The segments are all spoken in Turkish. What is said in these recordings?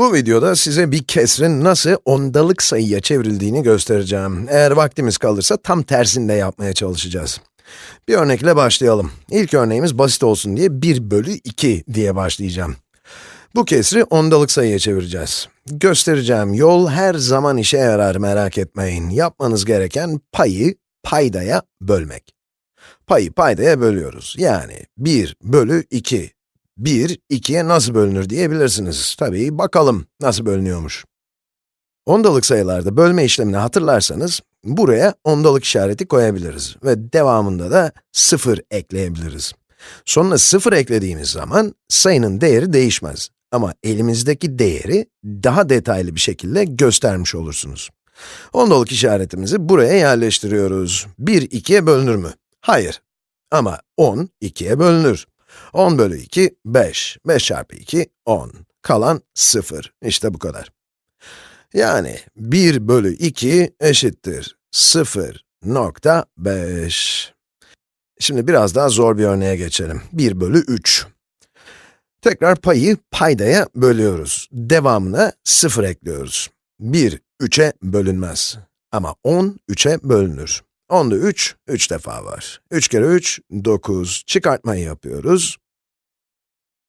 Bu videoda size bir kesrin nasıl ondalık sayıya çevrildiğini göstereceğim. Eğer vaktimiz kalırsa tam tersini de yapmaya çalışacağız. Bir örnekle başlayalım. İlk örneğimiz basit olsun diye 1 bölü 2 diye başlayacağım. Bu kesri ondalık sayıya çevireceğiz. Göstereceğim yol her zaman işe yarar merak etmeyin. Yapmanız gereken payı paydaya bölmek. Payı paydaya bölüyoruz. Yani 1 bölü 2 1, 2'ye nasıl bölünür diyebilirsiniz. Tabii bakalım nasıl bölünüyormuş. Ondalık sayılarda bölme işlemini hatırlarsanız, buraya ondalık işareti koyabiliriz ve devamında da 0 ekleyebiliriz. Sonuna 0 eklediğimiz zaman sayının değeri değişmez. Ama elimizdeki değeri daha detaylı bir şekilde göstermiş olursunuz. Ondalık işaretimizi buraya yerleştiriyoruz. 1, 2'ye bölünür mü? Hayır. Ama 10, 2'ye bölünür. 10 bölü 2, 5. 5 çarpı 2, 10. Kalan 0. İşte bu kadar. Yani 1 bölü 2 eşittir 0.5. Şimdi biraz daha zor bir örneğe geçelim. 1 bölü 3. Tekrar payı paydaya bölüyoruz. Devamına 0 ekliyoruz. 1, 3'e bölünmez. Ama 10, 3'e bölünür. 10'da 3, 3 defa var. 3 kere 3, 9. Çıkartmayı yapıyoruz.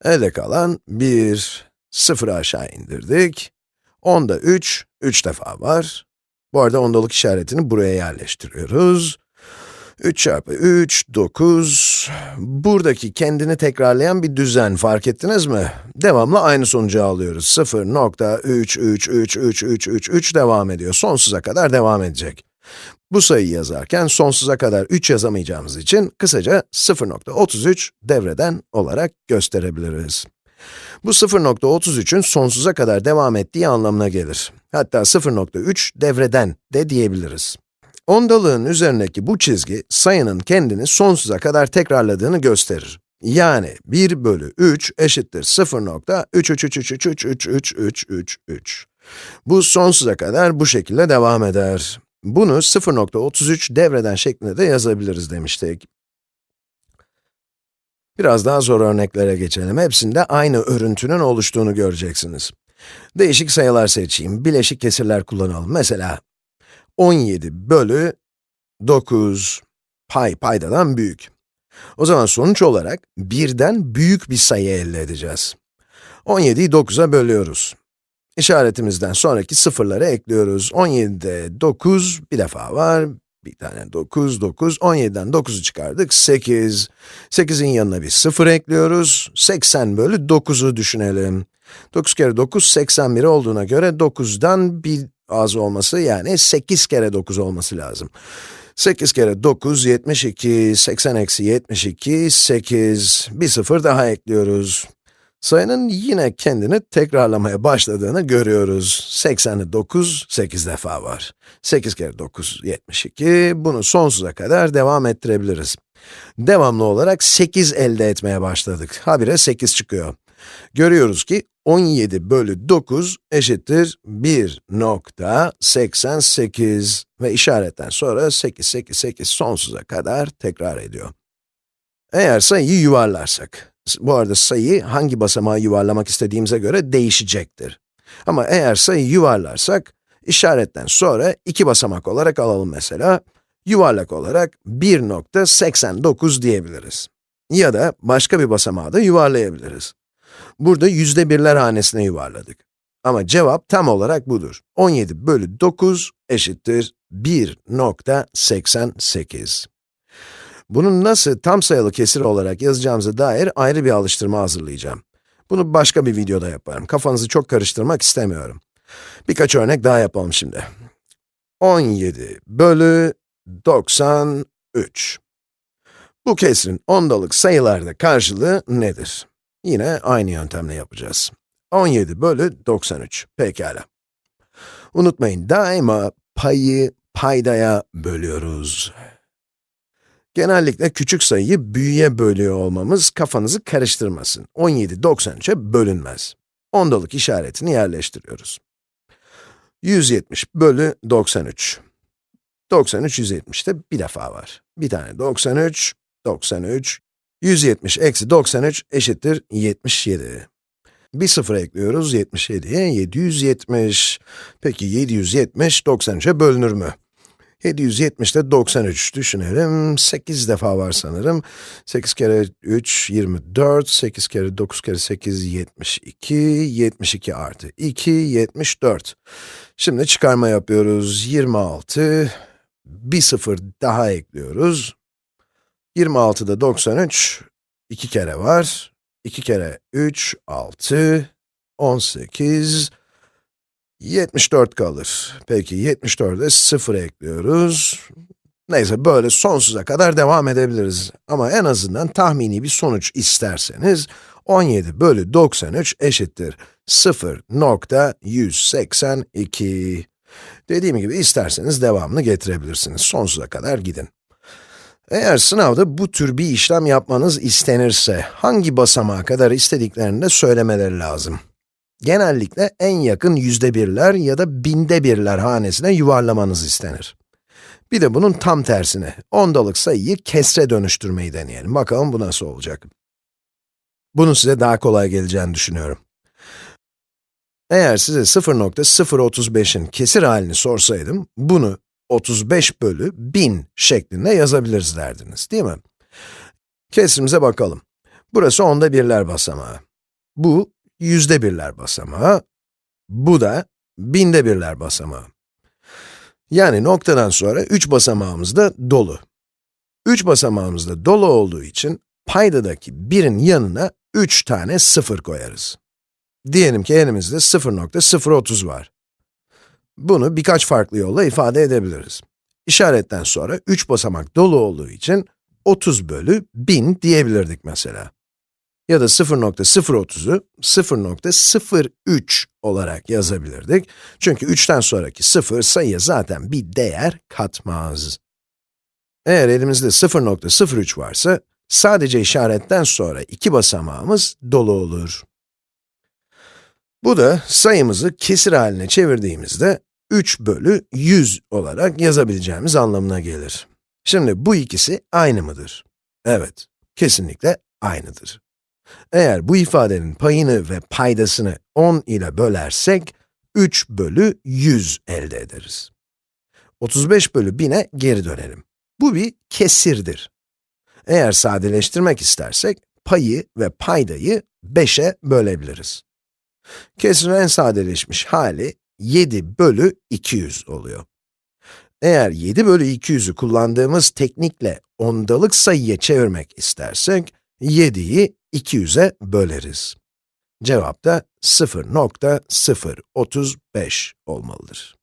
Elde kalan 1, 0'ı aşağı indirdik. 10'da 3, 3 defa var. Bu arada ondalık işaretini buraya yerleştiriyoruz. 3 çarpı 3, 9. Buradaki kendini tekrarlayan bir düzen fark ettiniz mi? Devamlı aynı sonucu alıyoruz. 0.3333333 devam ediyor. Sonsuza kadar devam edecek. Bu sayıyı yazarken sonsuza kadar 3 yazamayacağımız için kısaca 0.33 devreden olarak gösterebiliriz. Bu 0.33'ün sonsuza kadar devam ettiği anlamına gelir. Hatta 0.3 devreden de diyebiliriz. Ondalığın üzerindeki bu çizgi, sayının kendini sonsuza kadar tekrarladığını gösterir. Yani 1 bölü 3 eşittir 0.333333333. Bu sonsuza kadar bu şekilde devam eder. Bunu 0.33 devreden şeklinde de yazabiliriz demiştik. Biraz daha zor örneklere geçelim. Hepsinde aynı örüntünün oluştuğunu göreceksiniz. Değişik sayılar seçeyim, bileşik kesirler kullanalım. Mesela 17 bölü 9 pay paydadan büyük. O zaman sonuç olarak birden büyük bir sayı elde edeceğiz. 17'yi 9'a bölüyoruz. İşaretimizden sonraki sıfırları ekliyoruz. 17'de 9 bir defa var. Bir tane 9, 9. 17'den 9'u çıkardık, 8. 8'in yanına bir 0 ekliyoruz. 80 bölü 9'u düşünelim. 9 kere 9, 81 olduğuna göre 9'dan bir az olması, yani 8 kere 9 olması lazım. 8 kere 9, 72, 80 eksi 72, 8, bir sıfır daha ekliyoruz. Sayının yine kendini tekrarlamaya başladığını görüyoruz. 89, 8 defa var. 8 kere 9, 72. Bunu sonsuza kadar devam ettirebiliriz. Devamlı olarak 8 elde etmeye başladık. Habire 8 çıkıyor. Görüyoruz ki 17 bölü 9 eşittir 1.88 ve işaretten sonra 8, 8, 8 sonsuza kadar tekrar ediyor. Eğer sayıyı yuvarlarsak, bu arada sayı hangi basamağı yuvarlamak istediğimize göre değişecektir. Ama eğer sayıyı yuvarlarsak, işaretten sonra iki basamak olarak alalım mesela. Yuvarlak olarak 1.89 diyebiliriz. Ya da başka bir basamağı da yuvarlayabiliriz. Burada yüzde birler hanesine yuvarladık. Ama cevap tam olarak budur. 17 bölü 9 eşittir 1.88. Bunu nasıl tam sayılı kesir olarak yazacağımıza dair ayrı bir alıştırma hazırlayacağım. Bunu başka bir videoda yaparım. Kafanızı çok karıştırmak istemiyorum. Birkaç örnek daha yapalım şimdi. 17 bölü 93. Bu kesrin ondalık sayılarda karşılığı nedir? Yine aynı yöntemle yapacağız. 17 bölü 93. Pekala. Unutmayın, daima payı paydaya bölüyoruz. Genellikle küçük sayıyı büyüye bölüyor olmamız kafanızı karıştırmasın. 17, 93'e bölünmez. Ondalık işaretini yerleştiriyoruz. 170 bölü 93. 93, 170'te bir defa var. Bir tane 93, 93, 170 eksi 93 eşittir 77. Bir sıfır ekliyoruz 77'ye 770. Peki 770 93'e bölünür mü? 770 de 93 düşünelim. 8 defa var sanırım. 8 kere 3, 24. 8 kere 9 kere 8, 72. 72 artı 2, 74. Şimdi çıkarma yapıyoruz. 26. Bir sıfır daha ekliyoruz. 26'da 93. 2 kere var. 2 kere 3, 6. 18. 74 kalır. Peki 74'e 0 ekliyoruz. Neyse böyle sonsuza kadar devam edebiliriz. Ama en azından tahmini bir sonuç isterseniz 17 bölü 93 eşittir 0.182. Dediğim gibi isterseniz devamını getirebilirsiniz. Sonsuza kadar gidin. Eğer sınavda bu tür bir işlem yapmanız istenirse, hangi basamağa kadar istediklerini de söylemeleri lazım genellikle en yakın yüzde birler ya da binde birler hanesine yuvarlamanız istenir. Bir de bunun tam tersine, ondalık sayıyı kesre dönüştürmeyi deneyelim. Bakalım bu nasıl olacak. Bunun size daha kolay geleceğini düşünüyorum. Eğer size 0.035'in kesir halini sorsaydım, bunu 35 bölü 1000 şeklinde yazabiliriz derdiniz, değil mi? Kesrimize bakalım. Burası onda birler basamağı. Bu yüzde birler basamağı, bu da binde birler basamağı. Yani noktadan sonra 3 basamağımız da dolu. 3 basamağımız da dolu olduğu için paydadaki birin yanına 3 tane sıfır koyarız. Diyelim ki elimizde 0.030 var. Bunu birkaç farklı yolla ifade edebiliriz. İşaretten sonra 3 basamak dolu olduğu için 30 bölü 1000 diyebilirdik mesela ya da 0.030'u 0.03 olarak yazabilirdik. Çünkü 3'ten sonraki 0 sayıya zaten bir değer katmaz. Eğer elimizde 0.03 varsa, sadece işaretten sonra iki basamağımız dolu olur. Bu da sayımızı kesir haline çevirdiğimizde 3 bölü 100 olarak yazabileceğimiz anlamına gelir. Şimdi bu ikisi aynı mıdır? Evet, kesinlikle aynıdır. Eğer bu ifadenin payını ve paydasını 10 ile bölersek, 3 bölü 100 elde ederiz. 35 bölü 1000'e geri dönelim. Bu bir kesirdir. Eğer sadeleştirmek istersek, payı ve paydayı 5'e bölebiliriz. Kesirin en sadeleşmiş hali 7 bölü 200 oluyor. Eğer 7 bölü 200'ü kullandığımız teknikle ondalık sayıya çevirmek istersek, 7'yi 200'e böleriz. Cevap da 0.035 olmalıdır.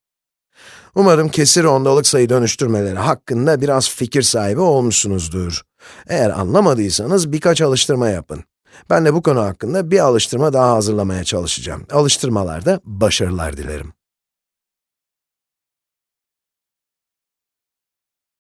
Umarım kesir ondalık sayı dönüştürmeleri hakkında biraz fikir sahibi olmuşsunuzdur. Eğer anlamadıysanız birkaç alıştırma yapın. Ben de bu konu hakkında bir alıştırma daha hazırlamaya çalışacağım. Alıştırmalarda başarılar dilerim.